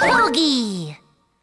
Doggy!